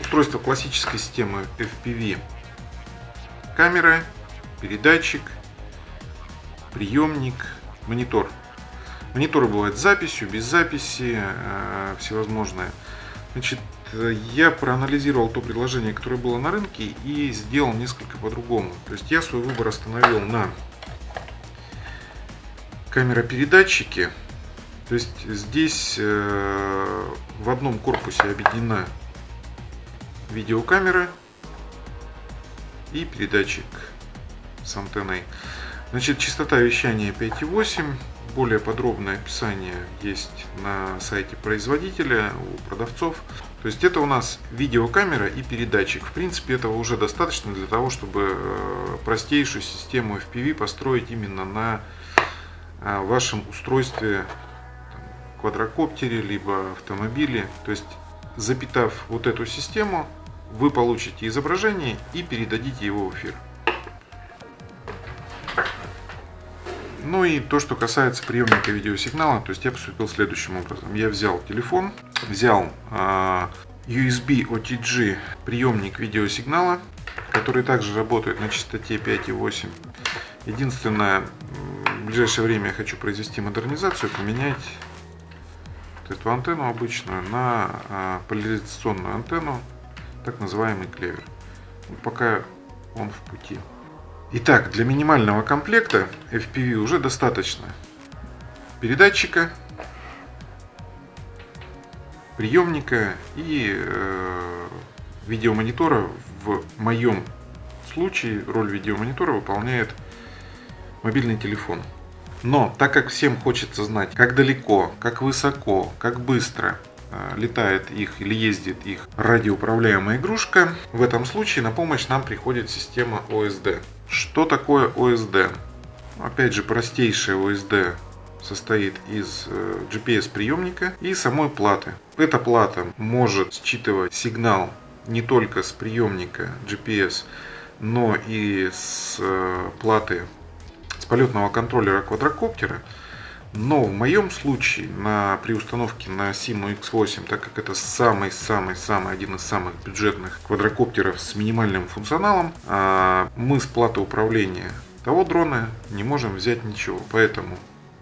Устройство классической системы FPV. Камера, передатчик, приемник, монитор. Мониторы бывают с записью, без записи, э, всевозможные. Значит, я проанализировал то предложение, которое было на рынке и сделал несколько по-другому. То есть я свой выбор остановил на камеропередатчике. То есть здесь э, в одном корпусе объединена видеокамера и передатчик с антенной. Значит, частота вещания 5,8. Более подробное описание есть на сайте производителя у продавцов. То есть это у нас видеокамера и передатчик. В принципе, этого уже достаточно для того, чтобы э, простейшую систему FPV построить именно на э, вашем устройстве квадрокоптере, либо автомобиле. То есть, запитав вот эту систему, вы получите изображение и передадите его в эфир. Ну и то, что касается приемника видеосигнала, то есть я поступил следующим образом. Я взял телефон, взял э, USB OTG приемник видеосигнала, который также работает на частоте 5,8. Единственное, в ближайшее время я хочу произвести модернизацию, поменять эту антенну обычную на э, поляризационную антенну, так называемый клевер. Пока он в пути. Итак, для минимального комплекта FPV уже достаточно передатчика, приемника и э, видеомонитора. В моем случае роль видеомонитора выполняет мобильный телефон. Но так как всем хочется знать, как далеко, как высоко, как быстро Э, летает их или ездит их радиоуправляемая игрушка, в этом случае на помощь нам приходит система OSD. Что такое OSD? Опять же, простейшая OSD состоит из э, GPS приемника и самой платы. Эта плата может считывать сигнал не только с приемника GPS, но и с э, платы с полетного контроллера квадрокоптера. Но в моем случае на, при установке на Simo X8, так как это самый-самый-самый один из самых бюджетных квадрокоптеров с минимальным функционалом, а, мы с платы управления того дрона не можем взять ничего. Поэтому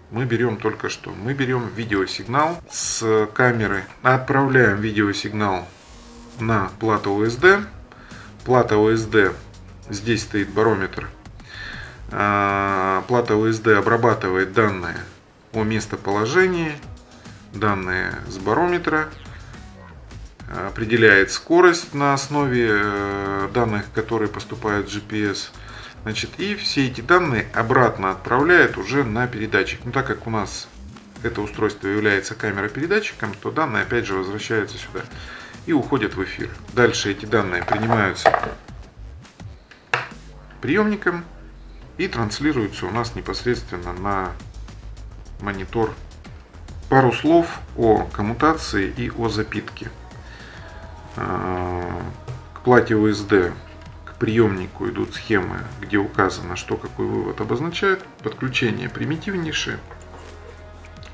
мы берем только что. Мы берем видеосигнал с камеры, отправляем видеосигнал на плату OSD. Плата OSD, здесь стоит барометр. А, плата OSD обрабатывает данные о местоположении, данные с барометра, определяет скорость на основе э, данных, которые поступают в GPS. Значит, и все эти данные обратно отправляет уже на передатчик. Ну, так как у нас это устройство является камера-передатчиком, то данные опять же возвращаются сюда и уходят в эфир. Дальше эти данные принимаются приемником и транслируются у нас непосредственно на монитор. Пару слов о коммутации и о запитке. А, к плате USD, к приемнику идут схемы, где указано, что какой вывод обозначает. Подключение примитивнейшее.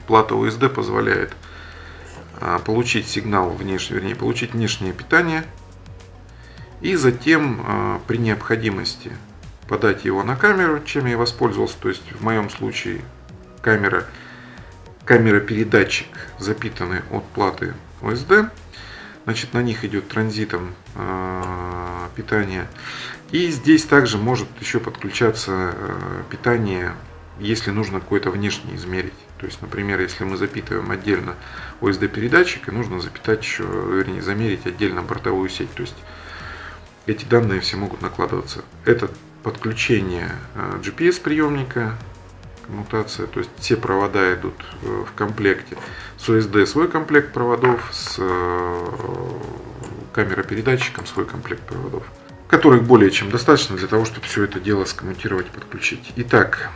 Плата USD позволяет а, получить сигнал внешний, вернее, получить внешнее питание и затем а, при необходимости подать его на камеру, чем я воспользовался, то есть в моем случае камера, камера-передатчик, запитанный от платы OSD. Значит, на них идет транзитом э, питание. И здесь также может еще подключаться э, питание, если нужно какое-то внешнее измерить. То есть, например, если мы запитываем отдельно OSD передатчик, и нужно запитать еще, вернее, замерить отдельно бортовую сеть. То есть эти данные все могут накладываться. Это подключение э, GPS приемника коммутация, то есть все провода идут э, в комплекте. С OSD свой комплект проводов, с э, камеропередатчиком свой комплект проводов, которых более чем достаточно для того, чтобы все это дело скоммутировать и подключить. Итак,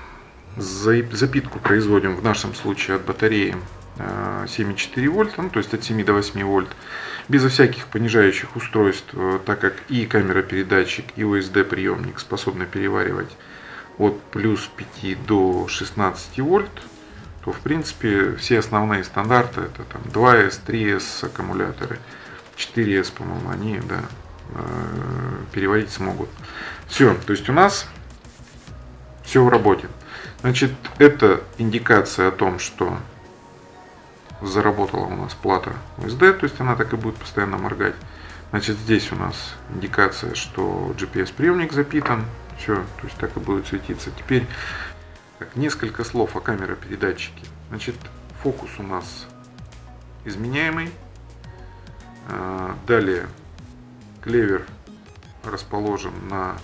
запитку производим в нашем случае от батареи 7,4 э, вольта, ну, то есть от 7 до 8 вольт. безо всяких понижающих устройств, так как и камера-передатчик, и USB-приемник способны переваривать от плюс 5 до 16 вольт, то в принципе все основные стандарты это там 2S, 3S аккумуляторы, 4S, по-моему, они да, э, переводить смогут. Все, то есть у нас все в работе. Значит, это индикация о том, что заработала у нас плата USD, то есть она так и будет постоянно моргать. Значит, здесь у нас индикация, что GPS-приемник запитан. Все, то есть так и будет светиться. Теперь так, несколько слов о камеропередатчике. Значит, фокус у нас изменяемый. А, далее клевер расположен на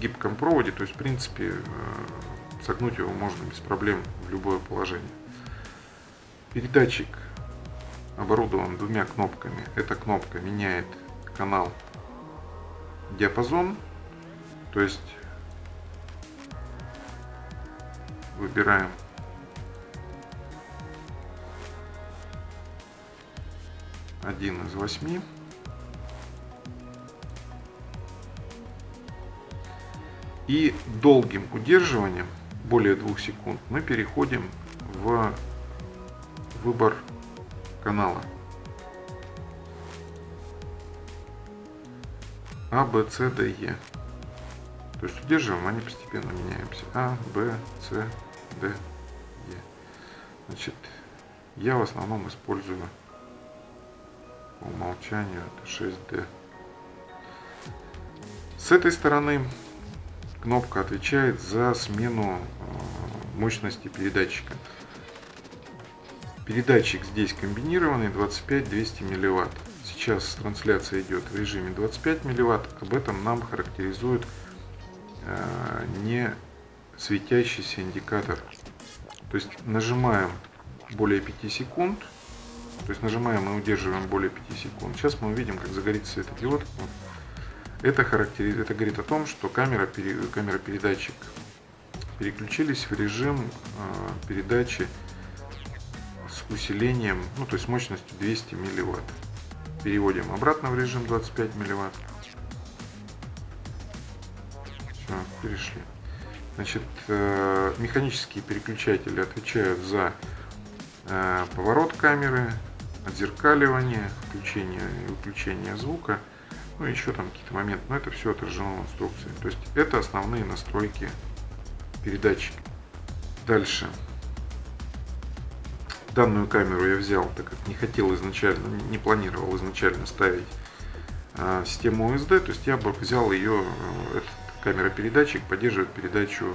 гибком проводе, то есть в принципе э, согнуть его можно без проблем в любое положение. Передатчик оборудован двумя кнопками. Эта кнопка меняет канал диапазон, то есть выбираем один из восьми. И долгим удерживанием, более двух секунд, мы переходим в выбор канала. А, Б, С, Д, Е. То есть удерживаем, они постепенно меняемся. А, Б, С, Д, Е. Значит, я в основном использую по умолчанию это 6D. С этой стороны кнопка отвечает за смену э, мощности передатчика. Передатчик здесь комбинированный 25-200 мВт. Сейчас трансляция идет в режиме 25 мВт. Об этом нам характеризует э, не светящийся индикатор. То есть нажимаем более 5 секунд. То есть нажимаем и удерживаем более 5 секунд. Сейчас мы увидим, как загорится светодиод. Это, характери... это говорит о том, что камера, камера передатчик переключились в режим э, передачи с усилением, ну то есть мощностью 200 милливатт. Переводим обратно в режим 25 милливатт. Все, перешли. Значит, э, механические переключатели отвечают за э, поворот камеры, отзеркаливание, включение и выключение звука, ну и еще там какие-то моменты, но это все отражено в инструкции. То есть это основные настройки передатчика. Дальше Данную камеру я взял, так как не хотел изначально, не планировал изначально ставить а, систему OSD, то есть я бы взял ее, э, этот камера-передатчик поддерживает передачу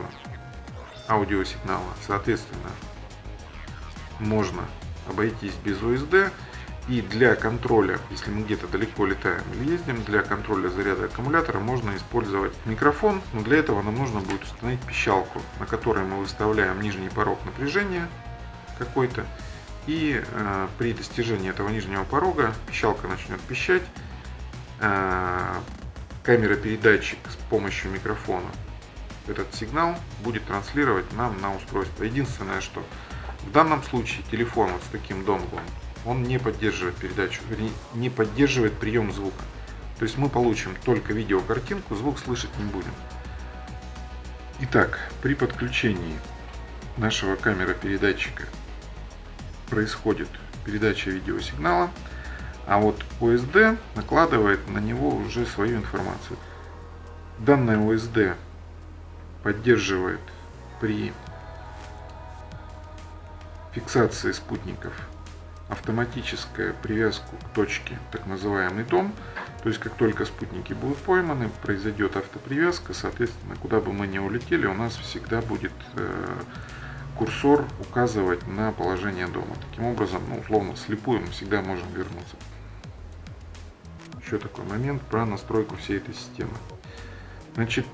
аудиосигнала. Соответственно, можно обойтись без OSD. И для контроля, если мы где-то далеко летаем или ездим, для контроля заряда аккумулятора можно использовать микрофон. Но для этого нам нужно будет установить пищалку, на которой мы выставляем нижний порог напряжения какой-то и э, при достижении этого нижнего порога пищалка начнет пищать. Э, камера-передатчик с помощью микрофона этот сигнал будет транслировать нам на устройство. Единственное, что в данном случае телефон вот с таким донглом, он не поддерживает передачу, не поддерживает прием звука. То есть мы получим только видеокартинку, звук слышать не будем. Итак, при подключении нашего камера-передатчика происходит передача видеосигнала, а вот OSD накладывает на него уже свою информацию. Данная OSD поддерживает при фиксации спутников автоматическая привязку к точке, так называемый дом. То есть, как только спутники будут пойманы, произойдет автопривязка, соответственно, куда бы мы ни улетели, у нас всегда будет э, курсор указывать на положение дома. Таким образом, ну, условно, слепую мы всегда можем вернуться. Еще такой момент про настройку всей этой системы. Значит,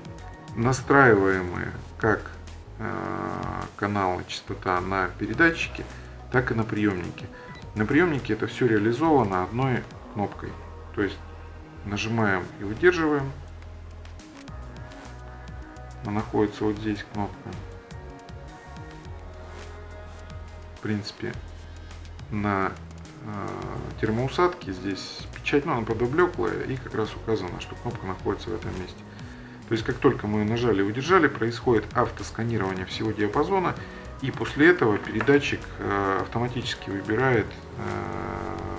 настраиваемые как э, каналы частота на передатчике, так и на приемнике. На приемнике это все реализовано одной кнопкой. То есть нажимаем и удерживаем. Она находится вот здесь кнопка. В принципе, на э, термоусадки. Здесь печать, ну, она подоблеклая, и как раз указано, что кнопка находится в этом месте. То есть, как только мы нажали и удержали, происходит автосканирование всего диапазона, и после этого передатчик э, автоматически выбирает э,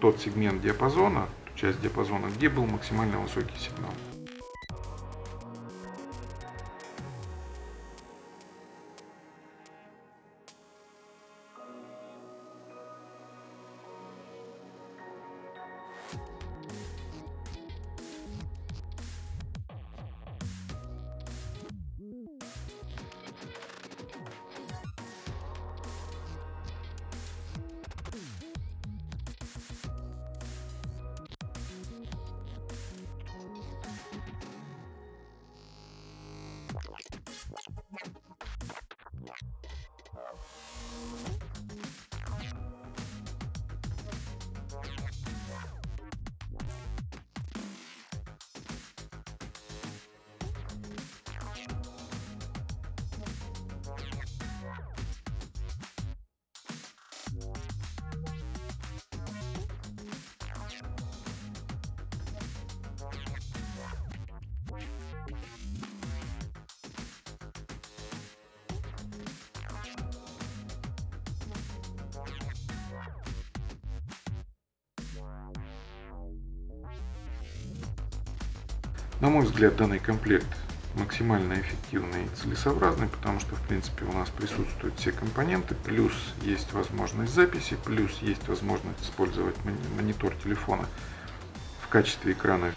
тот сегмент диапазона, ту часть диапазона, где был максимально высокий сигнал. На мой взгляд, данный комплект максимально эффективный и целесообразный, потому что, в принципе, у нас присутствуют все компоненты, плюс есть возможность записи, плюс есть возможность использовать монитор телефона в качестве экрана